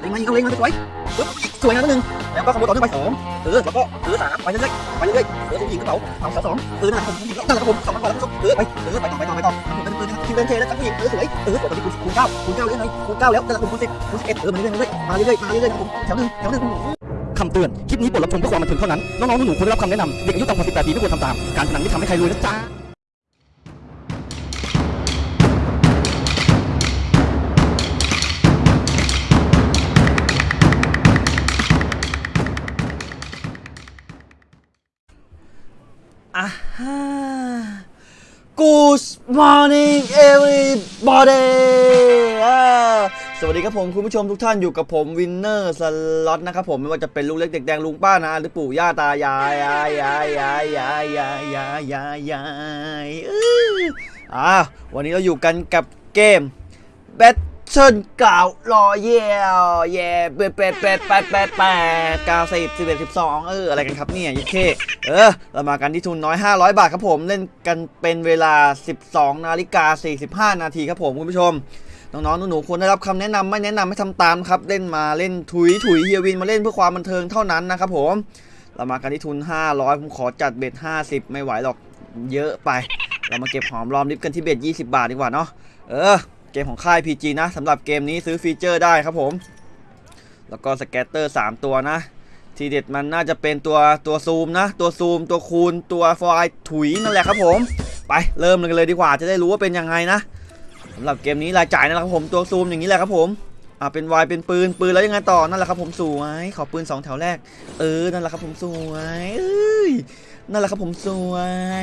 เล็งมาอีกเอาเล็งมาสวยปึ๊บสวยงามนิดนึงแล้วก็ขโมยต่อเนื่องไปสองเออแล้วก็เออสามไปเรื่อยๆไปเรื่อยๆเออผู้หญิงกระเป๋าเอาสองสองเออนั่นแหละผมนั่นแหละผมสองพันกว่าแล้วคุณผู้ชมเออไปเออไปต่อไปต่อไปต่อผมเป็นปืนคิวเดินเทแล้วครับผู้หญิงเออสวยเออตอนนี้คูณคูณเก้าคูณเก้าแล้วไงคูณเก้าแล้วนั่นแหละผมคูณสิบคูณสิบเอ็ดเออมาเรื่อยๆมาเรื่อยๆมาเรื่อยๆมาเรื่อยๆผมแถวหนึ่งแถวหนึ่งคำเตือน คลิปนี้บทรับชมเพื่อความบันเทิงเท่านั้น น้องๆหนูๆควรได้รับคำแนะนำเด็กอายุต่ำกว่า18ปีไม่ควรทำตาม การพนันไม่ทำให้ใครรวยนะจ๊ะ Good morning everybody สวัสดีครับผมคุณผู้ชมทุกท่านอยู่กับผมวินเนอร์สล็อตนะครับผมไม่ว่าจะเป็นลุงเล็กเด็กแดงลุงป้านะหรือปู่ย่าตายายยายยายยายยายยายยายยายยายอ่าวันนี้เราอยู่กันกับเกมแบท เทิลกล่าวรอเย่เย่เป็ดเป็ดเป็ดแปดแปดแปดเก้าสิบสิบเอ็ดสิบสองเอออะไรกันครับเนี่ยยี่เคเออเรามากันที่ทุนน้อย 500 บาทครับผมเล่นกันเป็นเวลา 12 นาฬิกา 45 นาทีครับผมคุณผู้ชมน้องๆหนูๆควรได้รับคำแนะนำไม่แนะนำให้ทำตามครับเล่นมาเล่นถุยถุยเฮียวินมาเล่นเพื่อความบันเทิงเท่านั้นนะครับผมเรามากันที่ทุน 500 ผมขอจัดเบ็ด 50 ไม่ไหวหรอกเยอะไป เรามาเก็บหอมรอมริบกันที่เบ็ด 20 บาทดีกว่าเนาะเออ เกมของค่าย PG นะสำหรับเกมนี้ซื้อฟีเจอร์ได้ครับผม แล้วก็สแกตเตอร์ 3 ตัวนะ ทีเด็ดมันน่าจะเป็นตัวตัวซูมนะ ตัวซูม ตัวคูณ ตัวฟอยถุยนั่นแหละครับผม ไปเริ่มกันเลยดีกว่าจะได้รู้ว่าเป็นยังไงนะสำหรับเกมนี้รายจ่ายนั่นแหละครับผมตัวซูมอย่างนี้แหละครับผมอ่าเป็นวายเป็นปืนปืนแล้วยังไงต่อนั่นแหละครับผมสวยขอปืนสองแถวแรก เออนั่นแหละครับผมสวยเอ้ยนั่นแหละครับผมสว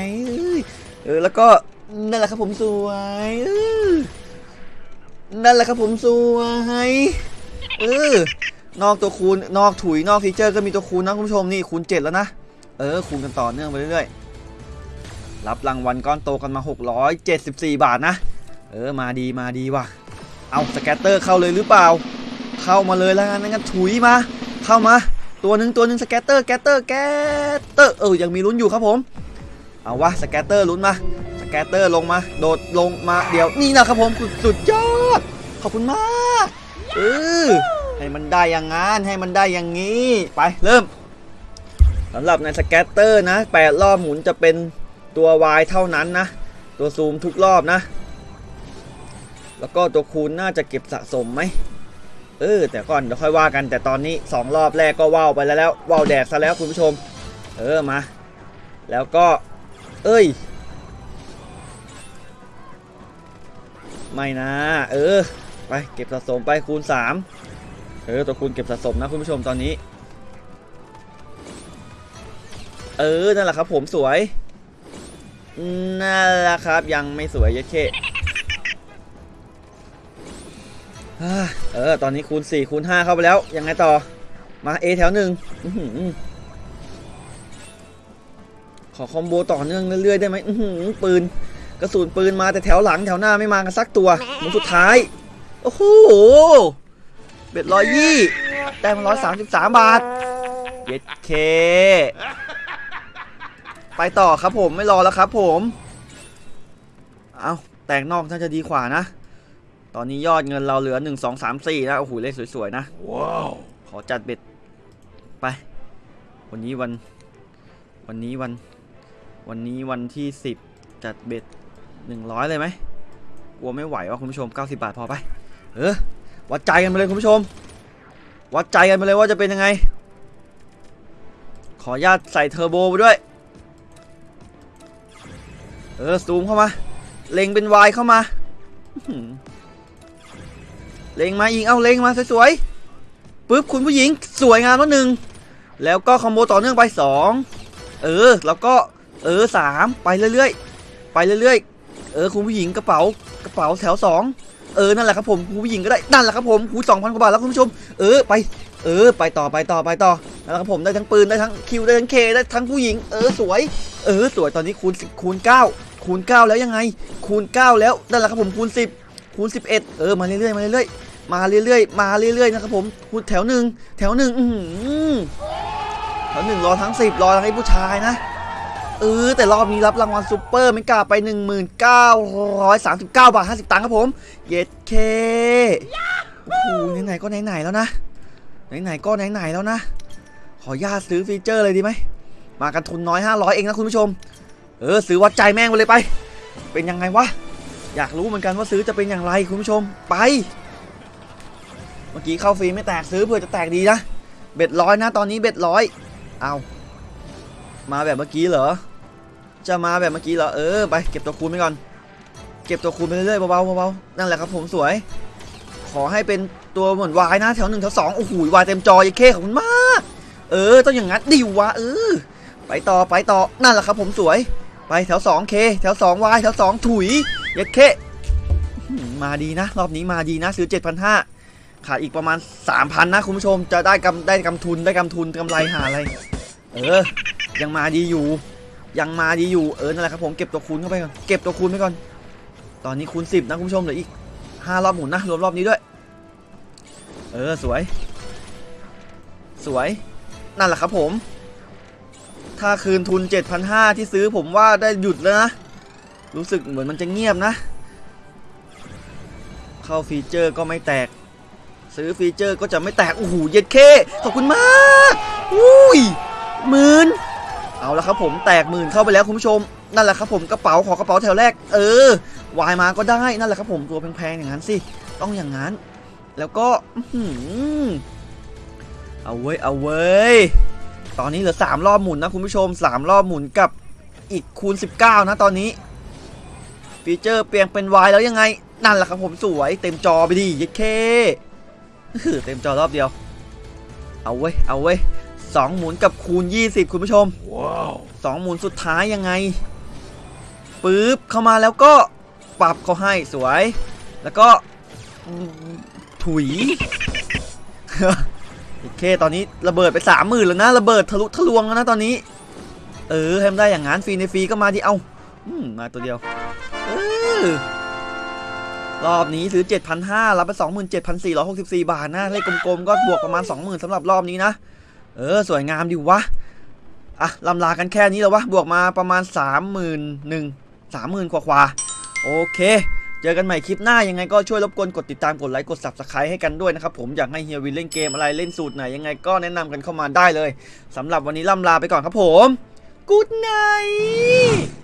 ยเอ้ยเออแล้วก็นั่นแหละครับผมสวยเออ นั่นแหละครับผมสวยเออนอกตัวคูณนอกถุยนอก feature ก็มีตัวคูณนะคุณผู้ชมนี่คูณ7แล้วนะเออคูณกันต่อเนื่องไปเรื่อยๆรับรางวัลก้อนโตกันมา 674 บาทนะ เออมาดีมาดีว่ะเอา scatter เข้าเลยหรือเปล่า เข้ามาเลยแล้วกันงั้นถุยมา เข้ามา ตัวหนึ่งตัวหนึ่ง scatter scatter scatter เออยังมีลุ้นอยู่ครับผมเอาวะ scatter ลุ้นมา scatter ลงมา โดดลงมาเดี๋ยวนี่นะครับผมสุดยอด ขอบคุณมากเออให้มันได้อย่างงั้นให้มันได้อย่างนี้ ไปเริ่มสำหรับใน scatter นะแปดรอบหมุนจะเป็นตัว Y เท่านั้นนะ ตัวซูมทุกรอบนะ แล้วก็ตัวคูณน่าจะเก็บสะสมไหมเออแต่ก่อนเดี๋ยวค่อยว่ากันแต่ตอนนี้ 2 รอบแรกก็ว่าวไปแล้วแล้วว่าวแดกซะแล้วคุณผู้ชม เออมา แล้วก็ เอ้ย ไม่นะ เออ ไปเก็บสะสมไปคูณ 3 เออตัวคูณเก็บสะสมนะคุณผู้ชมตอนนี้ เออ นั่นแหละครับผมสวย นั่นแหละครับยังไม่สวยเยะเคอ่าเออ ตอนนี้คูณ 4 คูณ 5 เข้าไปแล้ว ยังไงต่อ มา A แถวหนึ่งออขอคอมโบต่อเนื่องเรื่อยๆได้ไหมหปืน กระสุนปืนมาแต่แถวหลังแถวหน้าไม่มากันสักตัวมุนสุดท้าย โอ้โหเบ็ดร้อยยี่แต้มร้อยสามสิบสามบาทเย็ดเค ไปต่อครับผมไม่รอแล้วครับผม เอาแต่งนอกน่าจะดีกว่านะ ตอนนี้ยอดเงินเราเหลือ1 2 3 4นะโอ้โหเลขสวยๆนะว้าวขอจัดเบ็ดไป วันนี้วัน วันนี้วัน วันนี้วันที่10จัดเบ็ด100เลยไหมกลัวไม่ไหวว่ะคุณผู้ชม90บาทพอไป เออวัดใจกันไปเลยคุณผู้ชม วัดใจกันไปเลยว่าจะเป็นยังไง ขออนุญาตใส่เทอร์โบไปด้วย เออซูมเข้ามา เล็งเป็นวายเข้ามา เล็งมาอีก เอาเล็งมาสวยๆปึ๊บคุณผู้หญิงสวยงามแล้วหนึ่ง แล้วก็คอมโบต่อเนื่องไปสองเออ แล้วก็เออสามไปเรื่อยๆ ไปเรื่อยๆ เออคุณผู้หญิงกระเป๋ากระเป๋าแถวสอง เออนั่นแหละครับผมคุณผู้หญิงก็ได้นั่นแหละครับผมคูสองพันกว่าบาทแล้วคุณผู้ชม เออไป เออ ไปต่อไปต่อไปต่อนั่นแหละครับผมได้ทั้งปืนได้ทั้งคิวได้ทั้งเคได้ทั้งผู้หญิง เออสวย เออสวยตอนนี้คูณคูณ9คูณ9แล้วยังไง คูณ9แล้วนั่นแหละครับผมคูณ10คูณ11เออมาเรื่อยๆมาเรื่อยๆมาเรื่อยๆมาเรื่อยๆนะครับผมคูณแถวหนึ่งแถวหนึ่งอือแถวหนึ่งรอทั้ง10รอทั้งไอ้ผู้ชายนะ เออแต่รอบนี้รับรางวัลซูเปอร์ไม่กล้าไป 1939 บาท 50 ตังค์ครับผม เย็ดเคโอ้โหไหนๆก็ไหนๆแล้วนะ ไหนๆก็ไหนๆแล้วนะ ขออนุญาตซื้อ feature เลยดีไหม มากันทุนน้อย 500 เองนะคุณผู้ชม เออซื้อวัดใจแม่งไปเลยไป เป็นยังไงวะ อยากรู้เหมือนกันว่าซื้อจะเป็นอย่างไรคุณผู้ชมไป เมื่อกี้เข้าฟรีไม่แตกซื้อเพื่อจะแตกดีนะ bet ร้อยนะตอนนี้ bet ร้อย เอามาแบบเมื่อกี้เหรอ จะมาแบบเมื่อกี้เหรอเออไปเก็บตัวคูณไปก่อน เก็บตัวคูณไปเรื่อยๆเบาๆเบาๆนั่นแหละครับผมสวย ขอให้เป็นตัวเหมือนวายนะแถวหนึ่งแถวสองโอ้โหวายเต็มจอยเคขอบคุณมาก เออต้องอย่างงั้นดิวะเออไปต่อไปต่อนั่นแหละครับผมสวย ไปแถวสองเคแถวสองวายแถวสองถุยยัเคมาดีนะ รอบนี้มาดีนะซื้อ 7,500 ขาดอีกประมาณ 3,000 นะ คุณผู้ชมจะได้กำได้กำทุนได้กำทุนกำไรหาอะไร เออ ยังมาดีอยู่ ยังมาดีอยู่เออนั่นแหละครับผมเก็บตัวคูณเข้าไปก่อนเก็บตัวคูณไปก่อน ตอนนี้คูณ10นะคุณผู้ชมเหลืออีก5รอบหมุนนะรวมรอบนี้ด้วย เออสวย สวยนั่นแหละครับผม ถ้าคืนทุน 7,500 ที่ซื้อผมว่าได้หยุดแล้วนะ รู้สึกเหมือนมันจะเงียบนะ เข้าฟีเจอร์ก็ไม่แตก ซื้อฟีเจอร์ก็จะไม่แตกโอ้โหเย็ดเคขอบคุณมากอุ้ยหมื่น เอาละครับผมแตกหมื่นเข้าไปแล้วคุณผู้ชมนั่นแหละครับผมกระเป๋าขอกระเป๋าแถวแรก เออวายมาก็ได้นั่นแหละครับผมตัวแพงๆอย่างนั้นสิต้องอย่างนั้น แล้วก็อื้อหือเอาเว้ยเอาเว้ยตอนนี้เหลือ3รอบหมุนนะคุณผู้ชม3รอบหมุนกับอีกคูณ 19 นะตอนนี้ฟีเจอร์เปลี่ยนเป็น Y แล้วยังไง นั่นแหละครับผมสวยเต็มจอไปดิย็ดเคเต็มจอรอบเดียว เอาเว้ยเอาเว้ย สองหมุนกับคูณ 20 คุณผู้ชมสองหมุนสุดท้ายยังไงปึ๊บเข้ามาแล้วก็ปรับเขาให้สวย แล้วก็อืมถุยโอเคตอนนี้ระเบิดไปสามหมื่นแล้วนะระเบิดทะลุทะลวงแล้วนะตอนนี้ เออให้มันได้อย่างงั้นฟรีในฟรีก็มาดิเอาอืมมาตัวเดียวเออรอบนี้ซื้อ 7,500รับไป 27,464 บาทนะเลขกลมๆ ก็บวกประมาณ 20,000สำหรับรอบนี้นะ เออ สวยงามดิวะ อะลำลากันแค่นี้แล้ววะ บวกมาประมาณ 31,000 30,000กว่าควาๆ โอเค เจอกันใหม่คลิปหน้ายังไงก็ช่วยรบกวนกดติดตามกดไลค์กด subscribe ให้กันด้วยนะครับผมอยากให้เฮียวินเล่นเกมอะไรเล่นสูตรไหนยังไงก็แนะนำกันเข้ามาได้เลยสำหรับวันนี้ล่ำลาไปก่อนครับผม Good night